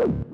Woo!